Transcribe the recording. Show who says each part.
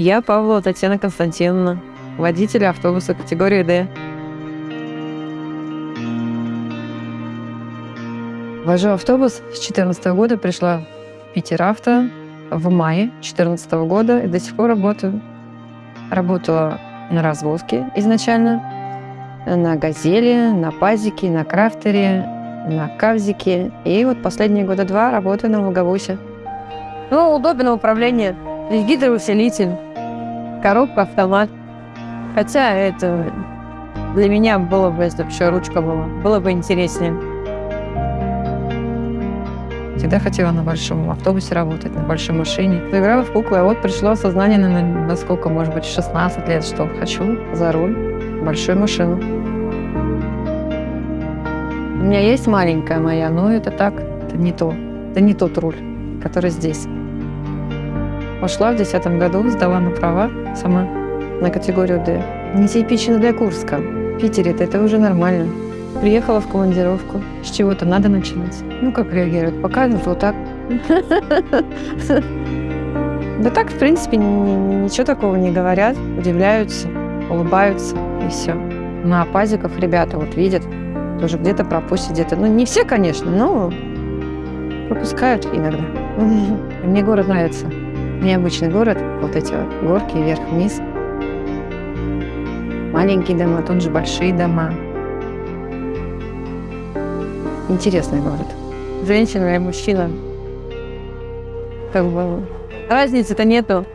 Speaker 1: Я Павлова Татьяна Константиновна, водитель автобуса категории D. Вожу автобус с 2014 года, пришла в Питер Авто в мае 2014 года и до сих пор работаю. Работала на развозке изначально, на «Газели», на «Пазике», на «Крафтере», на «Кавзике». И вот последние года два работаю на «Волговусе». Ну, удобно управление. Гидроусилитель, коробка, автомат. Хотя это для меня было бы, если бы еще ручка была, было бы интереснее. Всегда хотела на большом автобусе работать, на большой машине. Играла в куклы, а вот пришло осознание, на, на сколько, может быть, 16 лет, что хочу за руль большую машину. У меня есть маленькая моя, но это так, это не то. Это не тот руль, который здесь. Пошла в 2010 году, сдала на права сама на категорию D. Нетипично для Курска. В Питере -то это уже нормально. Приехала в командировку. С чего-то надо начинать. Ну, как реагируют? Показывают вот так. Да так, в принципе, ничего такого не говорят. Удивляются, улыбаются и все. На пазиков ребята вот видят, тоже где-то пропустят, где-то. Ну, не все, конечно, но пропускают иногда. Мне город нравится. Необычный город, вот эти вот горки вверх-вниз. Маленькие дома, тут же большие дома. Интересный город. Женщина и мужчина. Как бы разницы-то нету.